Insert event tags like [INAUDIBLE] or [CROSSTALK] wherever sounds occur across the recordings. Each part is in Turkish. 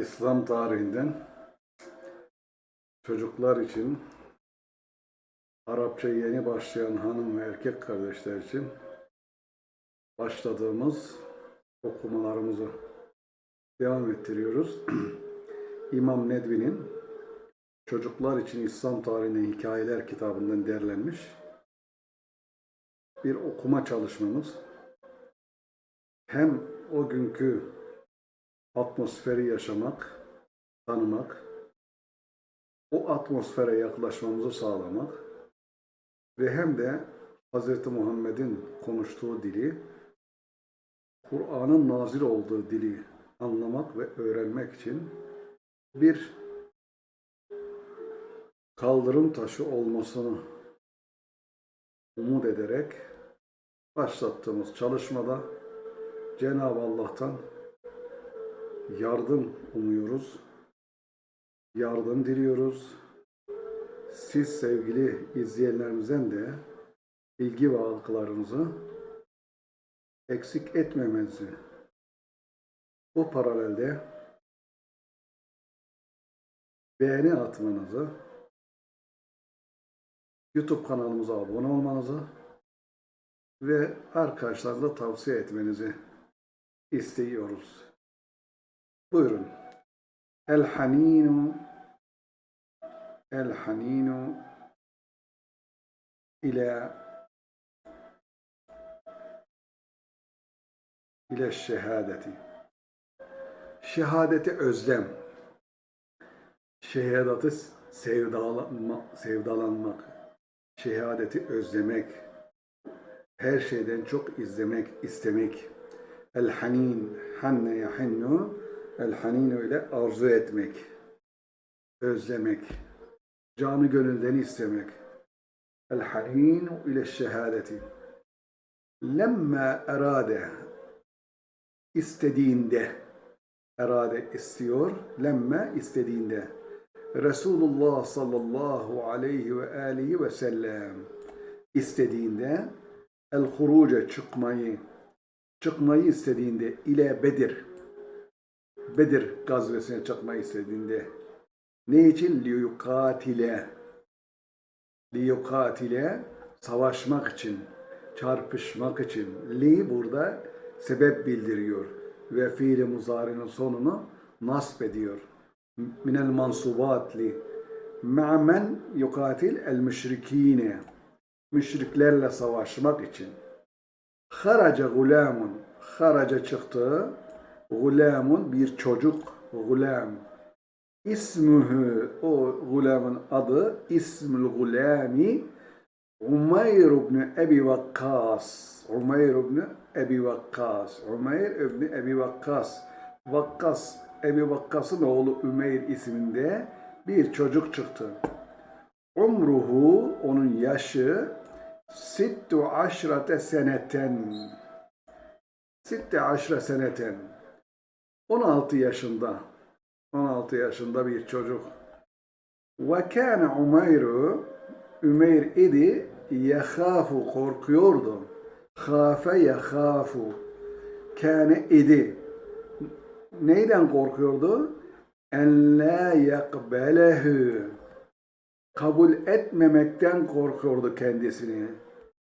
İslam tarihinden çocuklar için Arapça yeni başlayan hanım ve erkek kardeşler için başladığımız okumalarımızı devam ettiriyoruz. [CLEARS THROAT] İmam Nedvi'nin Çocuklar için İslam tarihine hikayeler kitabından derlenmiş bir okuma çalışmamız. Hem o günkü atmosferi yaşamak, tanımak, o atmosfere yaklaşmamızı sağlamak ve hem de Hz. Muhammed'in konuştuğu dili, Kur'an'ın nazil olduğu dili anlamak ve öğrenmek için bir kaldırım taşı olmasını umut ederek başlattığımız çalışmada Cenab-ı Allah'tan yardım umuyoruz. Yardım diliyoruz. Siz sevgili izleyenlerimizden de ilgi ve algılarınızı eksik etmemenizi bu paralelde beğeni atmanızı YouTube kanalımıza abone olmanızı ve arkadaşlarınıza tavsiye etmenizi istiyoruz. Buyurun. El haninu El haninu ila ile şehadeti. Şehadeti özlem. Şehadeti sevdalanma, sevdalanmak. Şehadeti özlemek. Her şeyden çok izlemek, istemek. El hanin, hanne yahinnu. El haninu ile arzu etmek. Özlemek. Canı gönülden istemek. El haninu ile şehadeti. Lemma erade istediğinde erade istiyor. Lemme istediğinde. Resulullah sallallahu aleyhi ve aleyhi ve sellem istediğinde el huruca çıkmayı çıkmayı istediğinde ile Bedir Bedir gazvesine çıkmayı istediğinde ne için? Liyukatile. Liyukatile savaşmak için çarpışmak için. Li burada sebep bildiriyor ve fiili muzarinin sonunu nasb ediyor. Minel mansubat li ma'men yukatil el müşrikine. Müşriklerle savaşmak için. Haraca gulamun haraca çıktı gulamun bir çocuk gulam. İsmuhu o gulamın adı ismül gulami Umayr ibn Ebi Vakkas. Umayr ibn Ebi Vakkas. Umayr ibn Ebi Vakkas. Vakkas Ebi Vakkas'ın oğlu Ümeyr isminde bir çocuk çıktı. Umruhu onun yaşı sittu aşrate seneten. Sitte aşre seneten 16 yaşında 16 yaşında bir çocuk. Ve kâne Umeyru Ümeyr idi yehâfu korkuyordu. Hâfe yehâfu kâne idi. Neyden korkuyordu? En la yakbelehu kabul etmemekten korkuyordu kendisini.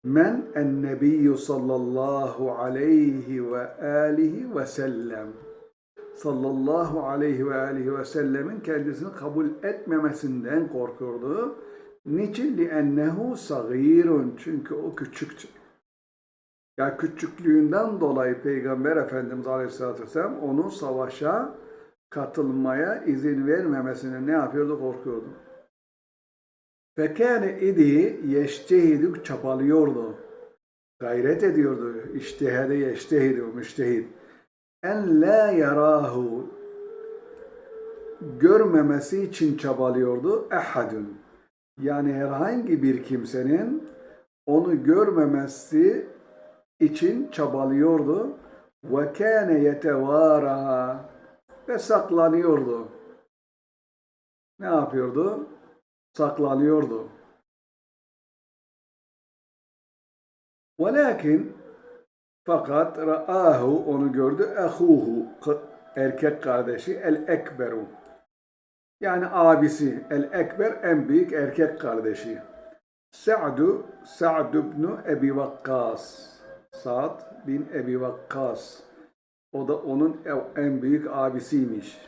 Men en nebiyyü sallallahu aleyhi ve alihi ve sellem Sallallahu aleyhi ve alihi ve sellemin kendisini kabul etmemesinden korkuyordu. Niçin? لِأَنَّهُ sagirun Çünkü o küçüktü. Ya küçüklüğünden dolayı Peygamber Efendimiz Aleyhisselatü Vesselam onu savaşa katılmaya izin vermemesine ne yapıyordu? Korkuyordu. Fekâne idi yeştehidü çabalıyordu. Gayret ediyordu. İştihade yeştehidü müştehid. En la yarahu görmemesi için çabalıyordu. Ehadun. Yani herhangi bir kimsenin onu görmemesi için çabalıyordu. Ve kâne yetevâra ve saklanıyordu. Ne yapıyordu? Saklanıyordu. Velakin fakat ra'ahu onu gördü ehuhu erkek kardeşi el ekberu. Yani abisi el ekber en büyük erkek kardeşi. Sa'du Sa'd ibn Ebi Vakkas. Sa'd bin Ebi Vakkas. O da onun en büyük abisiymiş.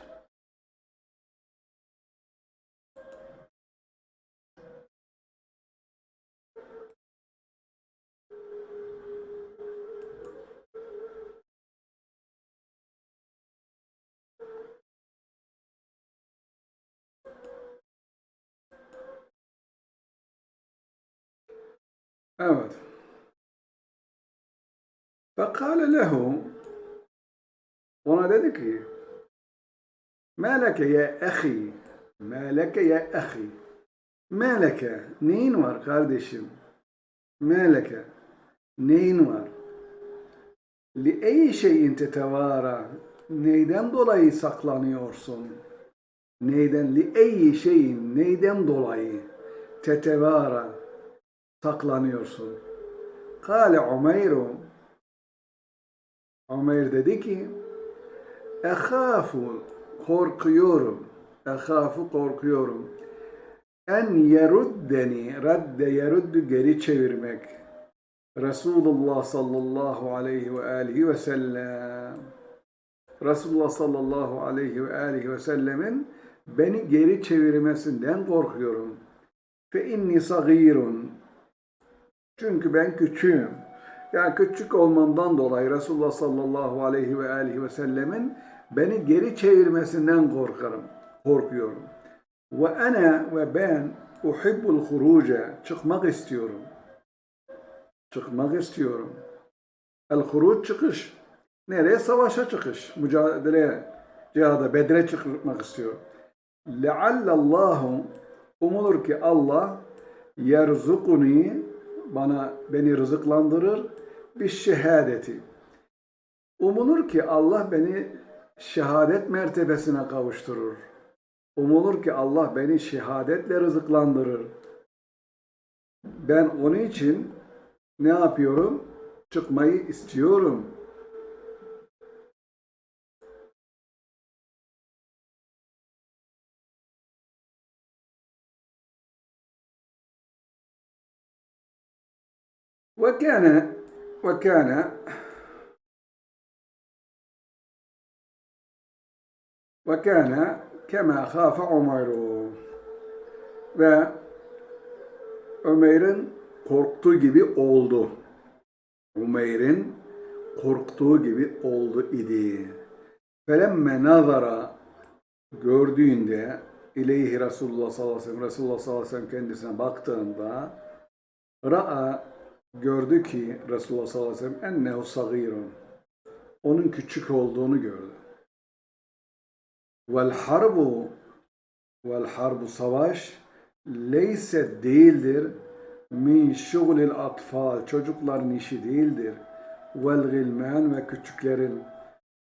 Evet. Fekale lehu ona dedi ki Meleke ya ahi Meleke ya ahi Meleke neyin var kardeşim? Meleke neyin var? Li ey şeyin tetevara neyden dolayı saklanıyorsun? Neyden li ey şeyin neyden dolayı tetevara saklanıyorsun? Kale Umeyru Ömer dedi ki Ehafu korkuyorum. Ehafu korkuyorum. En yeruddeni radde yeruddu geri çevirmek. Resulullah sallallahu aleyhi ve aleyhi ve sellem. Resulullah sallallahu aleyhi ve aleyhi ve sellemin beni geri çevirmesinden korkuyorum. Fe inni sagirun. Çünkü ben küçüğüm. Yani küçük olmamdan dolayı Resulullah sallallahu aleyhi ve aleyhi ve sellemin beni geri çevirmesinden korkarım, korkuyorum. Ve ana ve ben uhibbul huruca çıkmak istiyorum. Çıkmak istiyorum. El huruc çıkış. Nereye? Savaşa çıkış. Mücadeleye, cihada, bedre çıkmak istiyor. Leallallahu umulur ki Allah yerzukuni bana beni rızıklandırır bir şehadeti. Umulur ki Allah beni şehadet mertebesine kavuşturur. Umulur ki Allah beni şehadetle rızıklandırır. Ben onun için ne yapıyorum? Çıkmayı istiyorum. وكان وكان وكان كما خاف عمر ve Ömer'in korktuğu gibi oldu. Ömer'in korktuğu gibi oldu idi. Felemme nazara gördüğünde ileyhi Resulullah sallallahu aleyhi ve sellem Resulullah sallallahu aleyhi ve sellem kendisine baktığında ra'a gördü ki Resulullah sallallahu aleyhi ve sellem ennehu sagirun. Onun küçük olduğunu gördü. Vel harbu vel harbu savaş leyse değildir min şugulil atfal çocukların işi değildir. Vel gilman ve küçüklerin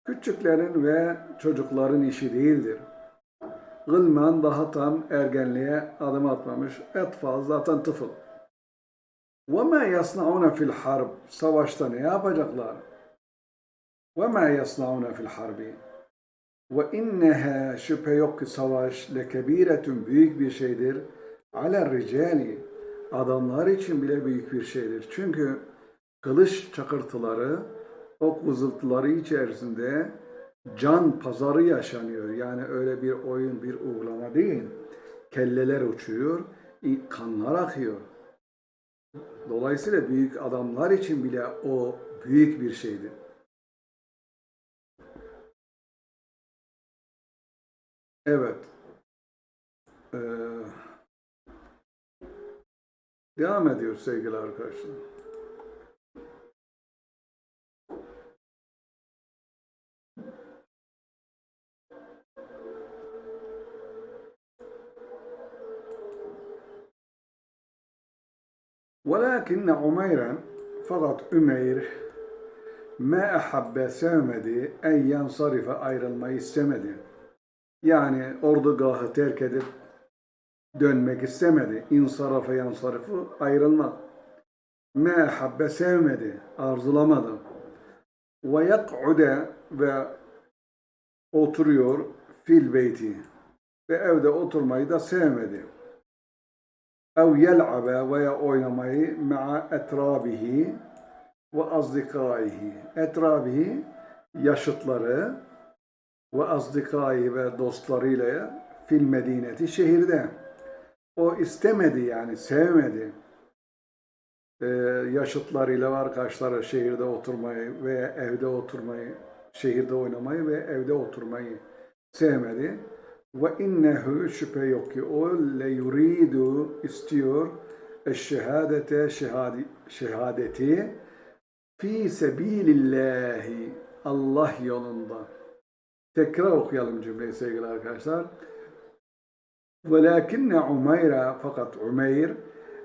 küçüklerin ve çocukların işi değildir. Gılman daha tam ergenliğe adım atmamış. Etfal zaten tıfıl. وَمَا يَصْنَعُونَ فِي الْحَرْبِ Savaşta ne yapacaklar? وَمَا يَصْنَعُونَ فِي الْحَرْبِ وَاِنَّهَا Şüphe yok ki savaş lekebiretün büyük bir şeydir. عَلَى الرِّجَالِ Adamlar için bile büyük bir şeydir. Çünkü kılıç çakırtıları, ok vızıltıları içerisinde can pazarı yaşanıyor. Yani öyle bir oyun, bir uygulama değil. Kelleler uçuyor, kanlar akıyor. Dolayısıyla büyük adamlar için bile o büyük bir şeydir. Evet. Ee, devam ediyor sevgili arkadaşlar. Velakinne Umeyren fakat Ümeyr me ahabbe sevmedi en yansarife ayrılmayı istemedi. Yani ordugahı terk edip dönmek istemedi. İnsarafa yansarıfı ayrılmak. Me ahabbe sevmedi, arzulamadı. Ve yak'ude ve oturuyor fil beyti ve evde oturmayı da sevmedi. Ev yel'abe veya oynamayı ma'a etrabihi ve azdikaihi. Etrabihi yaşıtları ve azdikaihi ve dostlarıyla fil medineti şehirde. O istemedi yani sevmedi. Ee, yaşıtlarıyla ve arkadaşları şehirde oturmayı ve evde oturmayı, şehirde oynamayı ve evde oturmayı sevmedi. Ve şüphe yok ki o le yuridu istiyor eşşehadete şehadi, şehadeti fi sebilillahi Allah yolunda. Tekrar okuyalım cümleyi sevgili arkadaşlar. Velakinne Umayra fakat Umeyr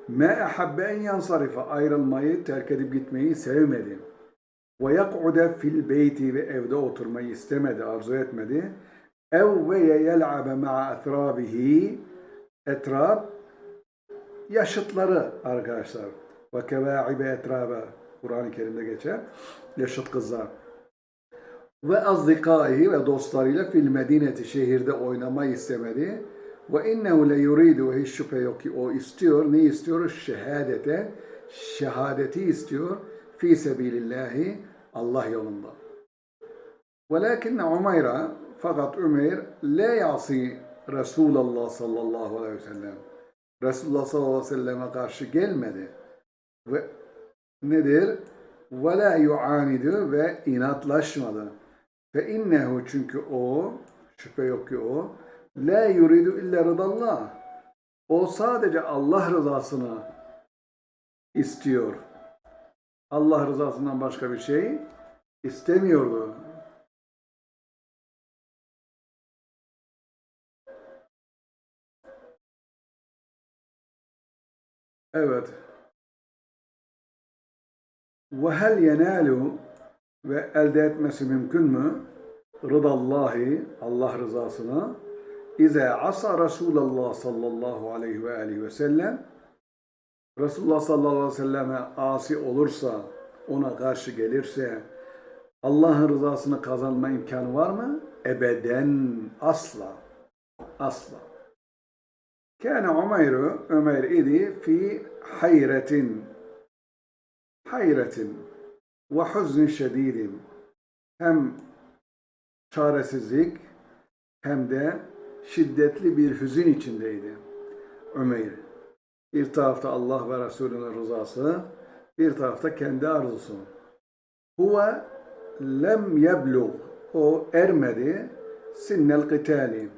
ma ahabbe en yansarifa ayrılmayı terk edip gitmeyi sevmedi. Ve yak'ude fil beyti ve evde oturmayı istemedi, arzu etmedi. Ev ve yel'abe ma'a etrabihi etrab yaşıtları arkadaşlar. Ve kevâibe etrabe Kur'an-ı Kerim'de geçer. Yaşıt kızlar. Ve azdikaihi ve dostlarıyla fil medineti şehirde oynamayı istemedi. Ve innehu le yuridu hiç şüphe yok ki o istiyor. Ne istiyor? Şehadete. Şehadeti istiyor. Fi sebilillahi Allah yolunda. Velakinne Umayra fakat Ömer la yasi Resulullah sallallahu aleyhi ve sellem. Resulullah sallallahu aleyhi ve selleme karşı gelmedi. Ve nedir? Ve la yuanidu ve inatlaşmadı. Fe innehu çünkü o, şüphe yok ki o, la yuridu illa rıdallah. O sadece Allah rızasını istiyor. Allah rızasından başka bir şey istemiyordu. Evet. Ve hel yenalu ve elde etmesi mümkün mü? Rıdallahi, Allah rızasını. İze asa Resulallah sallallahu aleyhi ve aleyhi ve sellem Resulullah sallallahu aleyhi ve selleme asi olursa, ona karşı gelirse Allah'ın rızasını kazanma imkanı var mı? Ebeden, asla. Asla. Kâne Ömer'ü, Ömer idi fi hayretin, hayretin ve huzn şedidin. Hem çaresizlik hem de şiddetli bir hüzün içindeydi Ömer. Bir tarafta Allah ve Resulünün rızası, bir tarafta kendi arzusu. Huve lem yeblug, o ermedi, sinnel qitali,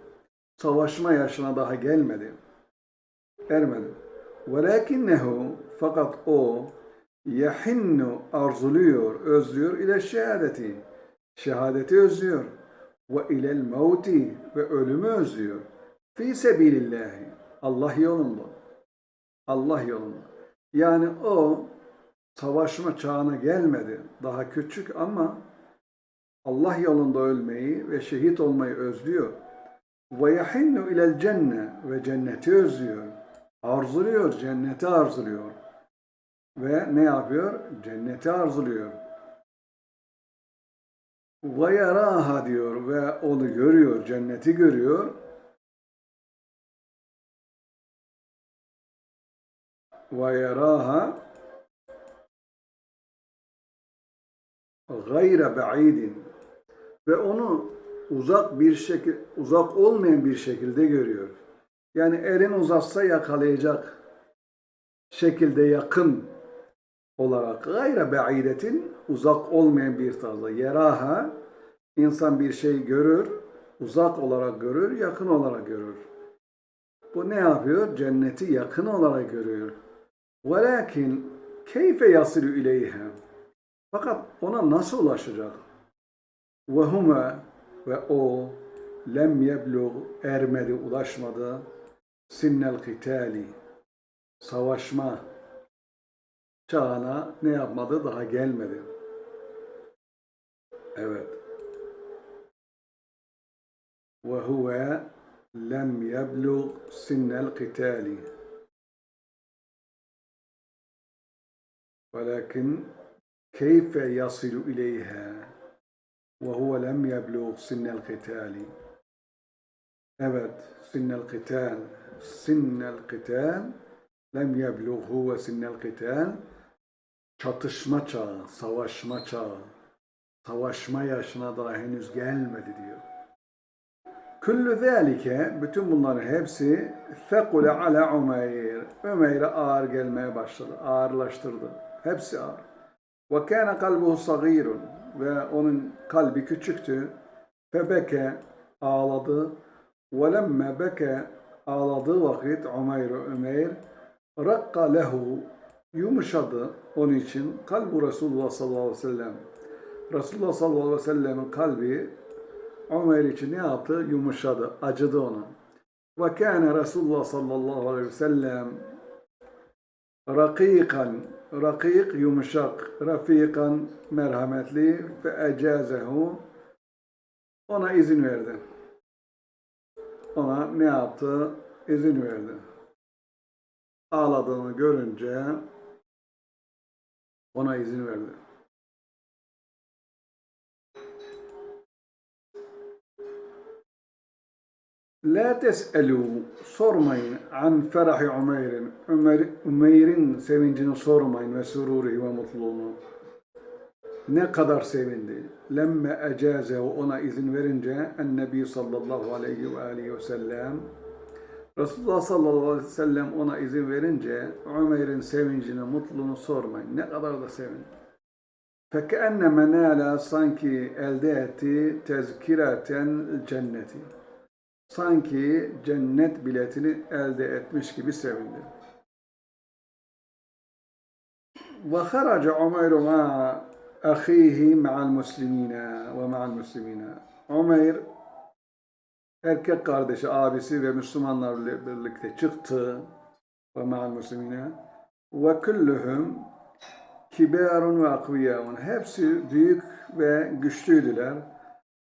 savaşma yaşına daha gelmedi. Ermedi. Velakinnehu, fakat o, yahinnu arzuluyor, özlüyor ile şehadeti. Şehadeti özlüyor. Ve ilel mevti ve ölümü özlüyor. Fi sebilillahi. Allah yolunda. Allah yolunda. Yani o savaşma çağına gelmedi. Daha küçük ama Allah yolunda ölmeyi ve şehit olmayı özlüyor. Ve yahinnu ilel cenne ve cenneti özlüyor. Arzuluyor, cenneti arzuluyor. Ve ne yapıyor? Cenneti arzuluyor. Ve yaraha diyor ve onu görüyor, cenneti görüyor. Ve yaraha gayre ba'idin ve onu uzak bir şekil uzak olmayan bir şekilde görüyor. Yani elin uzatsa yakalayacak şekilde yakın olarak gayre ba'idetin uzak olmayan bir tarzda. Yeraha insan bir şey görür, uzak olarak görür, yakın olarak görür. Bu ne yapıyor? Cenneti yakın olarak görüyor. Velakin keyfe yasilu ileyha. Fakat ona nasıl ulaşacak? Ve hume ve o lem yeblug ermedi, ulaşmadı. Sinnel kitali savaşma çağına ne yapmadı? Daha gelmedi. Evet. Ve huve lem yeblug sinnel kitali. Velakin keyfe yasilu ileyha وهو لم يبلغ سن القتال Evet, sinnel qital. Sinnel qital lem yeblugh huve sinnel qital. Çatışma çağı, savaşma çağı. Savaşma yaşına daha henüz gelmedi diyor. Küllü zâlike, bütün bunların hepsi fekule ala Umeyr. Umeyr'e ağır gelmeye başladı, ağırlaştırdı. Hepsi ağır. Ve kâne kalbuhu sagîrun. Ve onun kalbi küçüktü. Febeke ağladı. Ve lemme beke ağladığı vakit Umeyr Ömeyr rakka lehu yumuşadı onun için kalbu Resulullah sallallahu aleyhi ve sellem. Resulullah sallallahu aleyhi ve sellemin kalbi Ömer için ne yaptı? Yumuşadı, acıdı ona. Ve kâne Resulullah sallallahu aleyhi ve sellem rakikan, rakik yumuşak, rafikan merhametli ve ecazehu ona izin verdi. Ona ne yaptı? İzin verdi. Ağladığını görünce ona izin verdi. La tes'elu sormayın an ferahi Umeyr'in. Ömer, Umeyr'in sevincini sormayın ve sururi ve mutluluğunu Ne kadar sevindi. Lemme ecazehu ona izin verince Ennebi sallallahu aleyhi ve aleyhi ve sellem Resulullah sallallahu aleyhi ve sellem ona izin verince Ömer'in sevincini, mutluluğunu sormayın. Ne kadar da sevindi. فَكَأَنَّ مَنَالَ sanki elde etti tezkireten cenneti. Sanki cennet biletini elde etmiş gibi sevindi. وخرج عمير مع أخيه مع المسلمين ومع المسلمين Ömer erkek kardeşi, abisi ve Müslümanlarla birlikte çıktı ve ma'al muslimine ve kulluhum kibarun ve akviyaun hepsi büyük ve güçlüydüler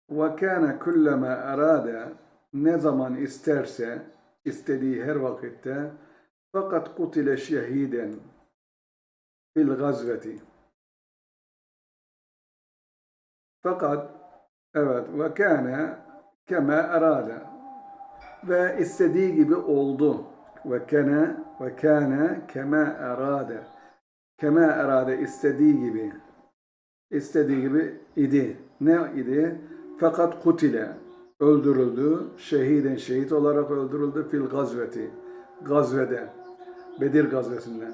ve kana kullama arada ne zaman isterse istediği her vakitte fakat kutile şehiden fil gazveti Fakat evet ve kana kema arada ve istediği gibi oldu. Ve kana ve kana kema arada kema arada istediği gibi istediği gibi idi. Ne idi? Fakat kutile öldürüldü. Şehiden şehit olarak öldürüldü fil gazveti gazvede Bedir gazvesinde.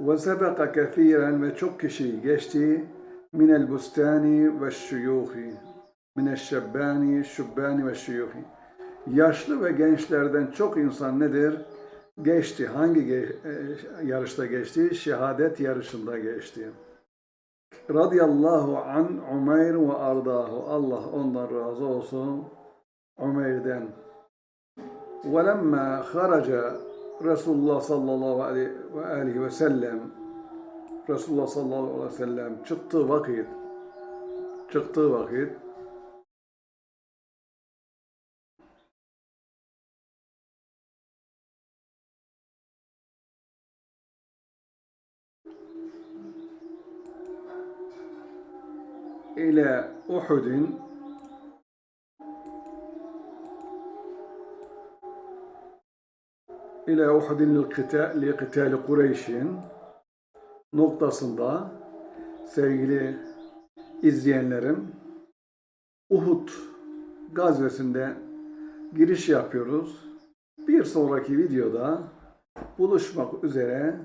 Ve sebeka kethiren ve çok kişi geçti minel bustani ve şuyuhi mineşşebbani, şubbani ve şuyuhi. Yaşlı ve gençlerden çok insan nedir? Geçti. Hangi ge- e, yarışta geçti? Şehadet yarışında geçti. Radiyallahu an Umeyr ve ardahu. Allah ondan razı olsun. Umeyr'den. وَلَمَّا خَرَجَ Resulullah sallallahu aleyhi ve aleyhi ve sellem رسول الله صلى الله عليه وسلم çıktı vakit çıktı vakit إلى احد إلى احد للقتال لقتال قريش noktasında sevgili izleyenlerim Uhud gazvesinde giriş yapıyoruz. Bir sonraki videoda buluşmak üzere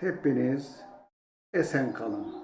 hepiniz esen kalın.